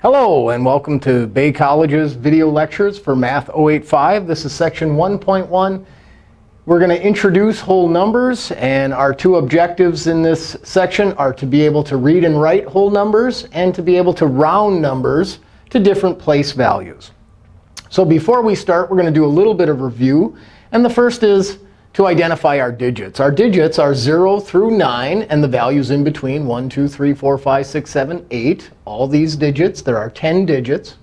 Hello, and welcome to Bay College's video lectures for Math 085. This is section 1.1. We're going to introduce whole numbers. And our two objectives in this section are to be able to read and write whole numbers and to be able to round numbers to different place values. So before we start, we're going to do a little bit of review. And the first is to identify our digits. Our digits are 0 through 9, and the values in between 1, 2, 3, 4, 5, 6, 7, 8. All these digits, there are 10 digits.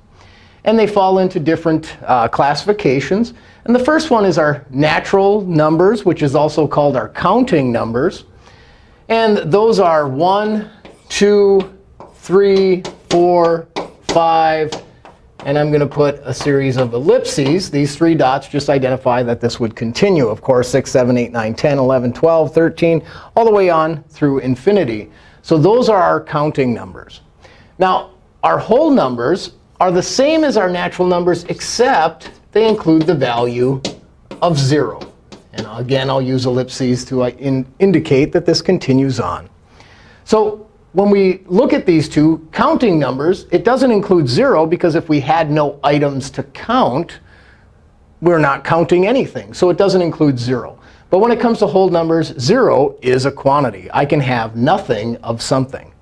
And they fall into different uh, classifications. And the first one is our natural numbers, which is also called our counting numbers. And those are 1, 2, 3, 4, 5, and I'm going to put a series of ellipses. These three dots just identify that this would continue. Of course, 6, 7, 8, 9, 10, 11, 12, 13, all the way on through infinity. So those are our counting numbers. Now, our whole numbers are the same as our natural numbers, except they include the value of 0. And again, I'll use ellipses to uh, in indicate that this continues on. So when we look at these two counting numbers, it doesn't include 0 because if we had no items to count, we're not counting anything. So it doesn't include 0. But when it comes to whole numbers, 0 is a quantity. I can have nothing of something.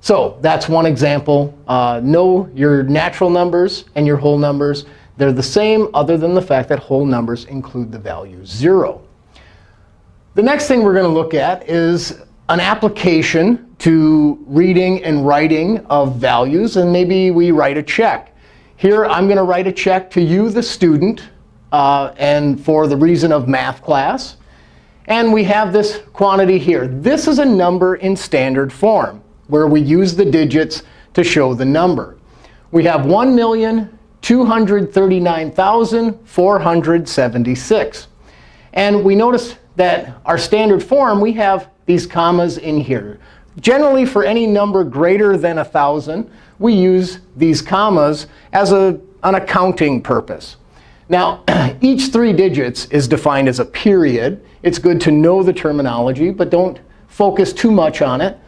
So that's one example. Uh, know your natural numbers and your whole numbers. They're the same other than the fact that whole numbers include the value 0. The next thing we're going to look at is an application to reading and writing of values. And maybe we write a check. Here, I'm going to write a check to you, the student, uh, and for the reason of math class. And we have this quantity here. This is a number in standard form, where we use the digits to show the number. We have 1,239,476. And we notice that our standard form, we have these commas in here. Generally, for any number greater than 1,000, we use these commas as a, an accounting purpose. Now, each three digits is defined as a period. It's good to know the terminology, but don't focus too much on it.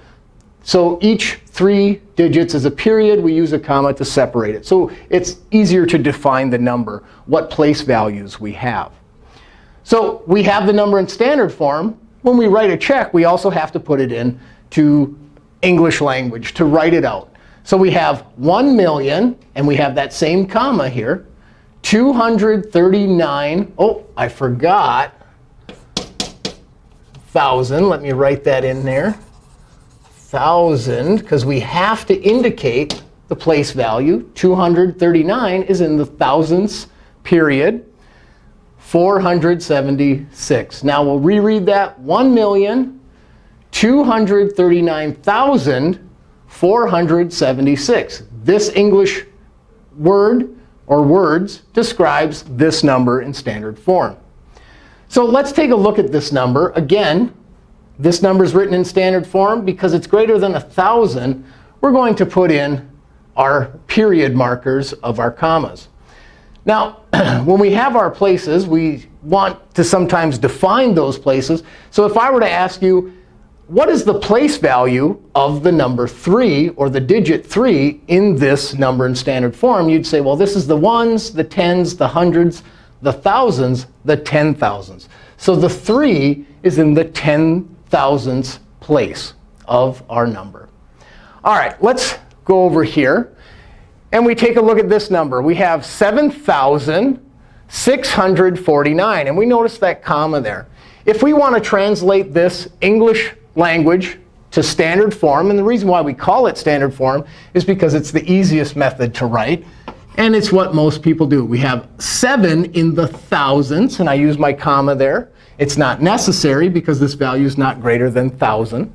So each three digits is a period. We use a comma to separate it. So it's easier to define the number, what place values we have. So we have the number in standard form. When we write a check, we also have to put it in to English language to write it out. So we have 1 million, and we have that same comma here, 239. Oh, I forgot. 1,000. Let me write that in there. 1,000, because we have to indicate the place value. 239 is in the thousandths period. 476. Now we'll reread that. 1 million 239,476. This English word or words describes this number in standard form. So let's take a look at this number. Again, this number is written in standard form. Because it's greater than 1,000, we're going to put in our period markers of our commas. Now, when we have our places, we want to sometimes define those places. So if I were to ask you, what is the place value of the number 3 or the digit 3 in this number in standard form? You'd say, well, this is the ones, the tens, the hundreds, the thousands, the ten thousands. So the 3 is in the ten thousandths place of our number. All right, let's go over here. And we take a look at this number. We have 7,649. And we notice that comma there. If we want to translate this English language to standard form. And the reason why we call it standard form is because it's the easiest method to write. And it's what most people do. We have 7 in the thousandths. And I use my comma there. It's not necessary because this value is not greater than 1,000.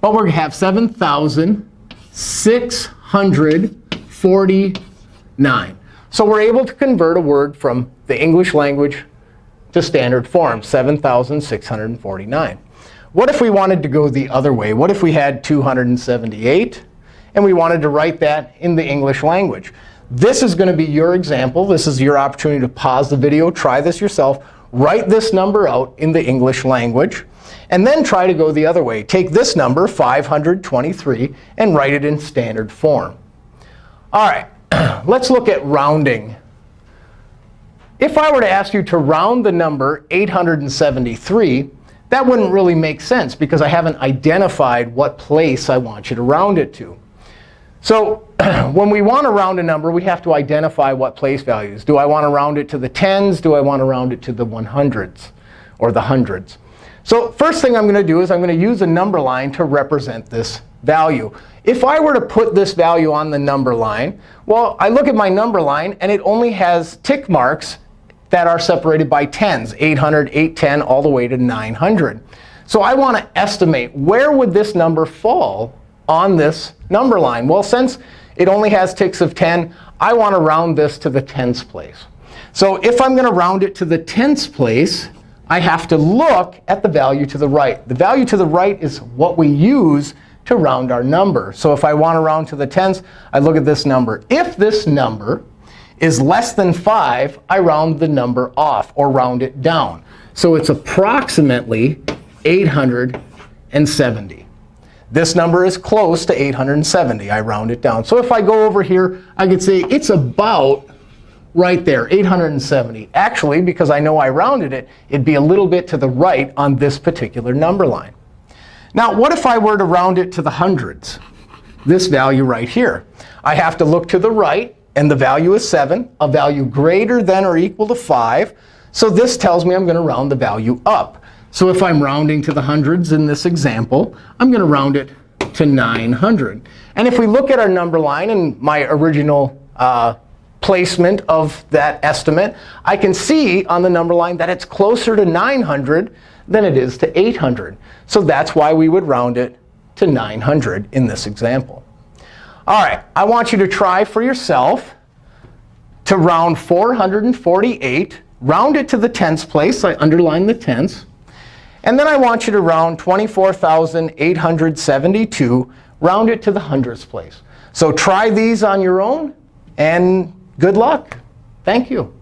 But we're going to have 7,649. So we're able to convert a word from the English language to standard form, 7,649. What if we wanted to go the other way? What if we had 278 and we wanted to write that in the English language? This is going to be your example. This is your opportunity to pause the video, try this yourself, write this number out in the English language, and then try to go the other way. Take this number, 523, and write it in standard form. All right, let's look at rounding. If I were to ask you to round the number 873, that wouldn't really make sense because I haven't identified what place I want you to round it to. So when we want to round a number, we have to identify what place values. Do I want to round it to the tens? Do I want to round it to the 100s or the hundreds? So first thing I'm going to do is I'm going to use a number line to represent this value. If I were to put this value on the number line, well, I look at my number line, and it only has tick marks that are separated by tens, 800, 810, all the way to 900. So I want to estimate where would this number fall on this number line. Well, since it only has ticks of 10, I want to round this to the tens place. So if I'm going to round it to the tens place, I have to look at the value to the right. The value to the right is what we use to round our number. So if I want to round to the tens, I look at this number. If this number is less than 5, I round the number off or round it down. So it's approximately 870. This number is close to 870. I round it down. So if I go over here, I could say it's about right there, 870. Actually, because I know I rounded it, it'd be a little bit to the right on this particular number line. Now, what if I were to round it to the hundreds? This value right here. I have to look to the right and the value is 7, a value greater than or equal to 5. So this tells me I'm going to round the value up. So if I'm rounding to the hundreds in this example, I'm going to round it to 900. And if we look at our number line and my original uh, placement of that estimate, I can see on the number line that it's closer to 900 than it is to 800. So that's why we would round it to 900 in this example. All right, I want you to try for yourself to round 448. Round it to the tens place. I underline the tens. And then I want you to round 24,872. Round it to the hundredths place. So try these on your own. And good luck. Thank you.